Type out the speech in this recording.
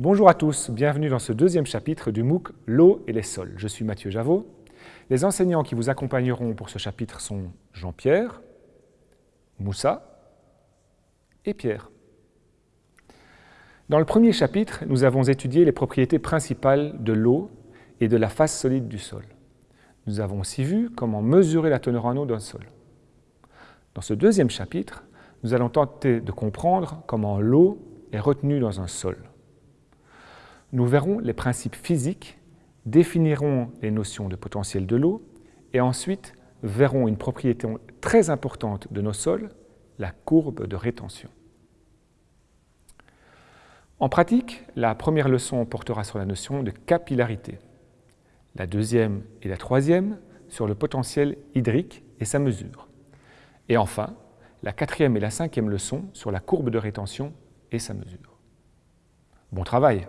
Bonjour à tous, bienvenue dans ce deuxième chapitre du MOOC L'eau et les sols. Je suis Mathieu Javot. Les enseignants qui vous accompagneront pour ce chapitre sont Jean-Pierre, Moussa et Pierre. Dans le premier chapitre, nous avons étudié les propriétés principales de l'eau et de la face solide du sol. Nous avons aussi vu comment mesurer la teneur en eau d'un sol. Dans ce deuxième chapitre, nous allons tenter de comprendre comment l'eau est retenue dans un sol. Nous verrons les principes physiques, définirons les notions de potentiel de l'eau et ensuite verrons une propriété très importante de nos sols, la courbe de rétention. En pratique, la première leçon portera sur la notion de capillarité, la deuxième et la troisième sur le potentiel hydrique et sa mesure, et enfin, la quatrième et la cinquième leçon sur la courbe de rétention et sa mesure. Bon travail